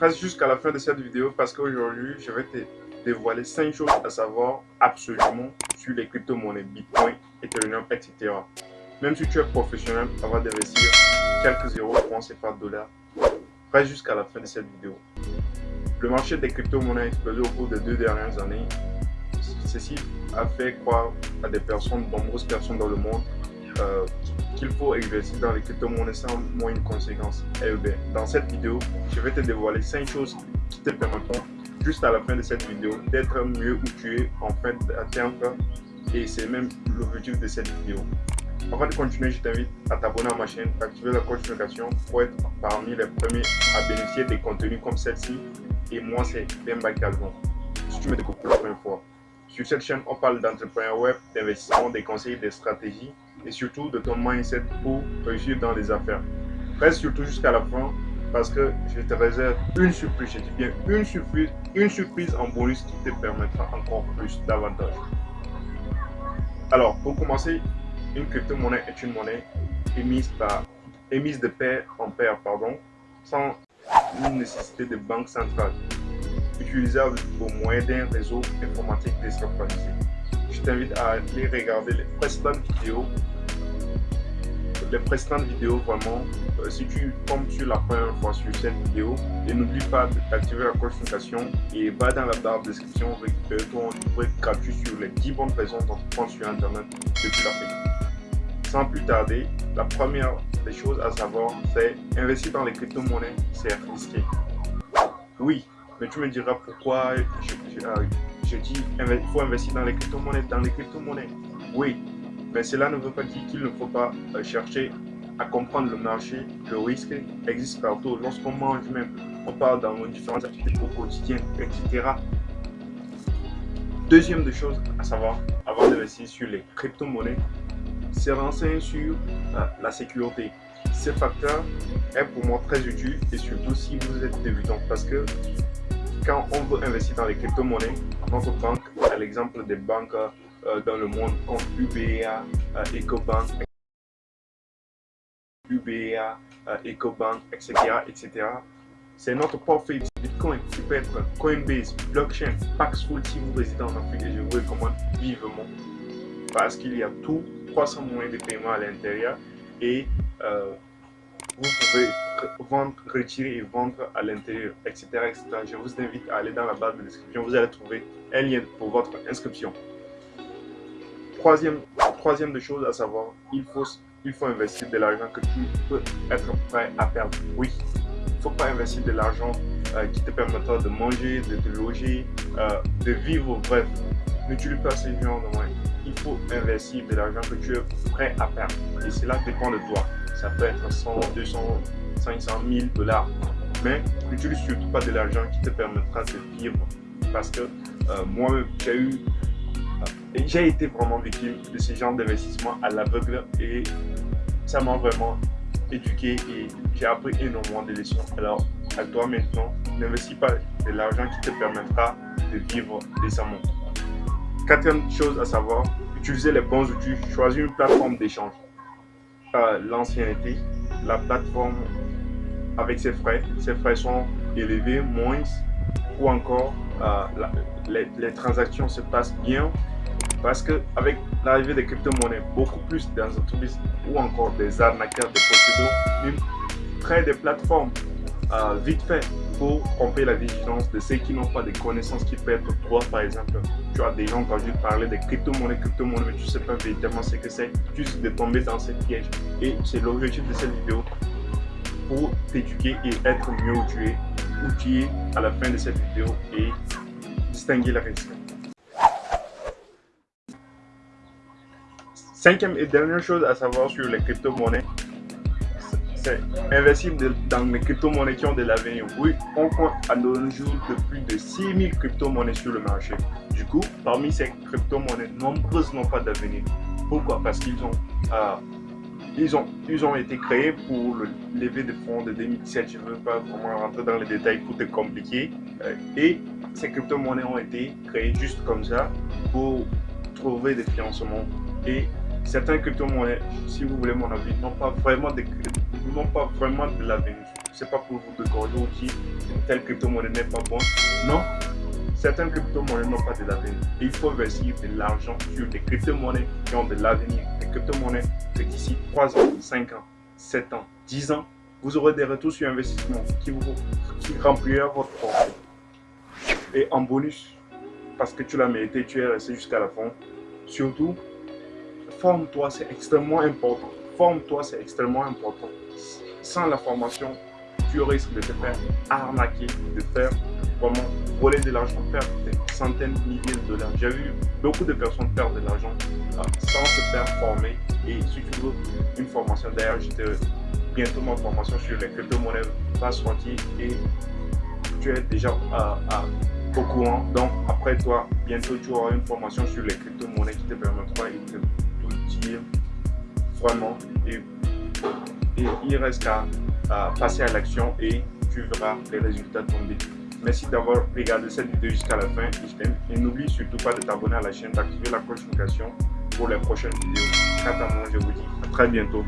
reste jusqu'à la fin de cette vidéo parce qu'aujourd'hui, je vais te dévoiler 5 choses à savoir absolument sur les crypto-monnaies, Bitcoin, Ethereum, etc. Même si tu es professionnel avant d'investir quelques euros, francs, CFA, dollars, reste jusqu'à la fin de cette vidéo. Le marché des crypto-monnaies a explosé au cours des deux dernières années. Ceci a fait croire à des personnes, nombreuses personnes dans le monde, euh, qu'il faut investir dans les crypto-monnaies sans moyenne conséquence. Et eh bien, dans cette vidéo, je vais te dévoiler 5 choses qui te permettront, juste à la fin de cette vidéo, d'être mieux où tu es en fin d'atteindre. Et c'est même l'objectif de cette vidéo. Avant de continuer, je t'invite à t'abonner à ma chaîne, activer la cloche de notification pour être parmi les premiers à bénéficier des contenus comme celle-ci. Et moi, c'est Bemba Calvon. Si tu me découvres pour la première fois, sur cette chaîne, on parle d'entrepreneuriat web, d'investissement, des conseils, des stratégies et surtout de ton mindset pour réussir dans les affaires. Reste surtout jusqu'à la fin parce que je te réserve une surprise, je dis bien une surprise, une surprise en bonus qui te permettra encore plus davantage. Alors, pour commencer, une crypto-monnaie est une monnaie émise, par, émise de pair en pair, pardon, sans nécessité de banque centrale, utilisable au moyen d'un réseau informatique décentralisé je t'invite à aller regarder les précédentes vidéos. Les précédentes vidéos, vraiment, euh, si tu tombes sur la première fois sur cette vidéo, et n'oublie pas d'activer la cloche notification et va dans la barre de description, récupérer ton livret gratuit sur les 10 bonnes raisons d'entreprendre sur Internet depuis l'Afrique. Sans plus tarder, la première des choses à savoir, c'est investir dans les crypto-monnaies, c'est risqué. Oui, mais tu me diras pourquoi je, euh, dis il faut investir dans les crypto-monnaies. Dans les crypto-monnaies, oui, mais cela ne veut pas dire qu'il ne faut pas euh, chercher à comprendre le marché. Le risque existe partout. Lorsqu'on mange même, on parle dans nos différentes activités au quotidien, etc. Deuxième des choses à savoir avant d'investir sur les crypto-monnaies, c'est renseigner sur euh, la sécurité. Ce facteur est pour moi très utile et surtout si vous êtes débutant parce que quand on veut investir dans les crypto-monnaies, notre banque, à l'exemple des banques euh, dans le monde comme UBA, euh, EcoBank, UBA, euh, EcoBank, etc., etc. C'est notre portefeuille Bitcoin qui peut être Coinbase, Blockchain, Paxful si vous résidez en Afrique je vous recommande vivement parce qu'il y a tout 300 moyens de paiement à l'intérieur et vous pouvez vendre, retirer et vendre à l'intérieur, etc., etc. Je vous invite à aller dans la barre de description. Vous allez trouver un lien pour votre inscription. Troisième, troisième de choses à savoir, il faut, il faut investir de l'argent que tu peux être prêt à perdre. Oui, il ne faut pas investir de l'argent euh, qui te permettra de manger, de te loger, euh, de vivre, bref. N'utilise pas ces genre de moyens. Il faut investir de l'argent que tu es prêt à perdre. Et cela dépend de toi ça peut être 100, 200, 500 000 dollars. Mais n'utilise surtout pas de l'argent qui te permettra de vivre. Parce que euh, moi, j'ai eu, euh, j'ai été vraiment victime de ce genre d'investissement à l'aveugle et ça m'a vraiment éduqué et j'ai appris énormément de leçons. Alors, à toi maintenant, n'investis pas de l'argent qui te permettra de vivre décemment. Quatrième chose à savoir, utiliser les bons outils, choisir une plateforme d'échange l'ancienneté, la plateforme avec ses frais, ses frais sont élevés, moins, ou encore euh, les, transactions se passent bien parce que avec l'arrivée des crypto-monnaies, beaucoup plus d'entreprises ou encore des arnaqueurs, des procédures, créent des plateformes euh, vite fait pour tromper la vigilance de ceux qui n'ont pas de connaissances qui peuvent être toi par exemple. Tu as déjà entendu parler des crypto-monnaies, crypto-monnaies, mais tu sais pas véritablement ce que c'est, juste de tomber dans cette piège. Et c'est l'objectif de cette vidéo pour t'éduquer et être mieux où tu où tu es à la fin de cette vidéo et distinguer la risque. Cinquième et dernière chose à savoir sur les crypto-monnaies, c'est investir dans les crypto-monnaies qui ont de l'avenir. Oui, on compte à nos jours de plus de 6000 crypto-monnaies sur le marché. Du coup, parmi ces crypto-monnaies, nombreuses n'ont pas d'avenir. Pourquoi? Parce qu'ils ont, euh, ils ont, ils ont été créés pour le lever de fonds de 2017. Je ne veux pas vraiment rentrer dans les détails pour te compliquer. Euh, et ces crypto-monnaies ont été créées juste comme ça pour trouver des financements. Et certains crypto-monnaies, si vous voulez mon avis, n'ont pas vraiment de, pas vraiment de l'avenir. c'est pas pour vous décorger ou dire telle crypto-monnaie n'est pas bonne. Non, certaines crypto-monnaies n'ont pas de l'avenir. Il faut investir de l'argent sur des crypto-monnaies qui ont de l'avenir. Des crypto-monnaies que d'ici 3 ans, 5 ans, 7 ans, 10 ans, vous aurez des retours sur investissement qui, vous, qui rempliront votre portefeuille. Et en bonus, parce que tu l'as mérité, tu es resté jusqu'à la fin. Surtout, forme-toi, c'est extrêmement important. Forme-toi, c'est extrêmement important. Sans la formation, tu risques de te faire arnaquer, de faire vraiment voler de l'argent, perdre des centaines, de milliers de dollars. J'ai vu beaucoup de personnes perdre de l'argent euh, sans se faire former. Et si tu veux une formation, d'ailleurs, bientôt ma formation sur les crypto-monnaies va sortir et tu es déjà à, au courant. Donc, après toi, bientôt tu auras une formation sur les crypto-monnaies qui te permettra de tout dire vraiment. Et, il reste qu'à passer à l'action et tu verras les résultats tomber. Merci d'avoir regardé cette vidéo jusqu'à la fin. Et n'oublie surtout pas de t'abonner à la chaîne, d'activer la cloche notification pour les prochaines vidéos. Quant à moi, je vous dis à très bientôt.